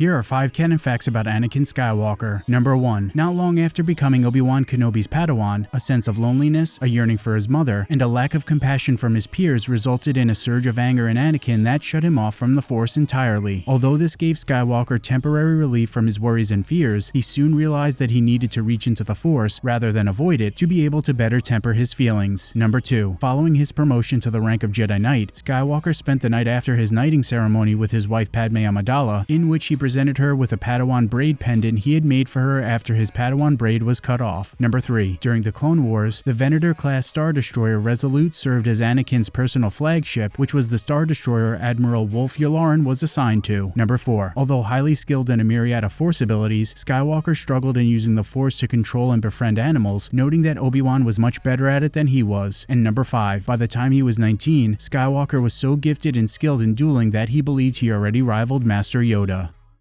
Here are 5 canon facts about Anakin Skywalker. Number 1. Not long after becoming Obi-Wan Kenobi's Padawan, a sense of loneliness, a yearning for his mother, and a lack of compassion from his peers resulted in a surge of anger in Anakin that shut him off from the Force entirely. Although this gave Skywalker temporary relief from his worries and fears, he soon realized that he needed to reach into the Force, rather than avoid it, to be able to better temper his feelings. Number 2. Following his promotion to the rank of Jedi Knight, Skywalker spent the night after his knighting ceremony with his wife Padme Amidala, in which he presented her with a Padawan braid pendant he had made for her after his Padawan braid was cut off. Number 3. During the Clone Wars, the Venator-class Star Destroyer Resolute served as Anakin's personal flagship, which was the Star Destroyer Admiral Wullf Yularen was assigned to. Number 4. Although highly skilled in a myriad of Force abilities, Skywalker struggled in using the Force to control and befriend animals, noting that Obi-Wan was much better at it than he was. And number 5. By the time he was 19, Skywalker was so gifted and skilled in dueling that he believed he already rivaled Master Yoda.